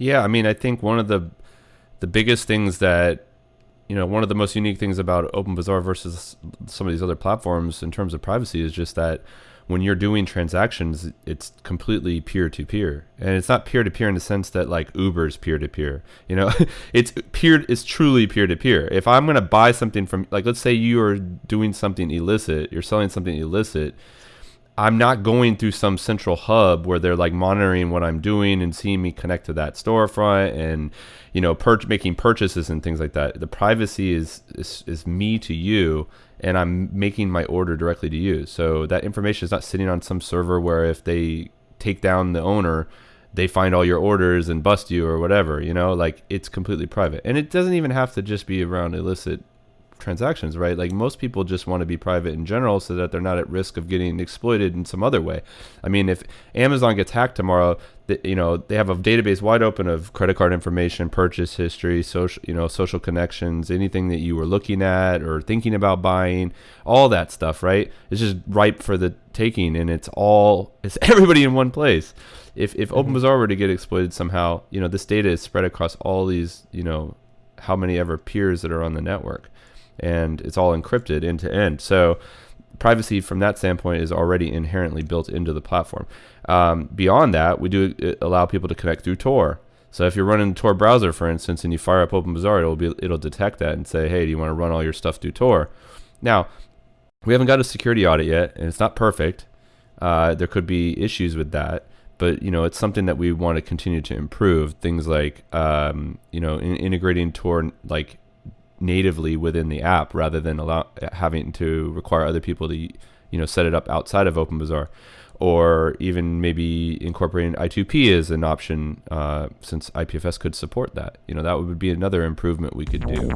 Yeah, I mean, I think one of the the biggest things that you know, one of the most unique things about OpenBazaar versus some of these other platforms in terms of privacy is just that when you're doing transactions, it's completely peer to peer, and it's not peer to peer in the sense that like Uber's peer to peer. You know, it's peer. It's truly peer to peer. If I'm gonna buy something from, like, let's say you are doing something illicit, you're selling something illicit. I'm not going through some central hub where they're like monitoring what I'm doing and seeing me connect to that storefront and you know making purchases and things like that. The privacy is, is is me to you and I'm making my order directly to you. So that information is not sitting on some server where if they take down the owner, they find all your orders and bust you or whatever, you know, like it's completely private. And it doesn't even have to just be around illicit transactions, right? Like most people just want to be private in general so that they're not at risk of getting exploited in some other way. I mean, if Amazon gets hacked tomorrow, you know, they have a database wide open of credit card information, purchase history, social, you know, social connections, anything that you were looking at or thinking about buying, all that stuff, right? It's just ripe for the taking and it's all it's everybody in one place. If if mm-hmm. OpenBazaar were to get exploited somehow, you know, this data is spread across all these, you know, how many ever peers that are on the network and it's all encrypted end to end. So privacy from that standpoint is already inherently built into the platform. Um, beyond that, we do uh, allow people to connect through Tor. So if you're running Tor browser, for instance, and you fire up OpenBazaar, it'll be it'll detect that and say, hey, do you want to run all your stuff through Tor? Now, we haven't got a security audit yet, and it's not perfect. Uh, there could be issues with that, but you know it's something that we want to continue to improve. Things like um, you know in, integrating Tor like natively within the app rather than allow, having to require other people to you know set it up outside of OpenBazaar, or even maybe incorporating I2P as an option uh, since IPFS could support that. You know that would be another improvement we could do.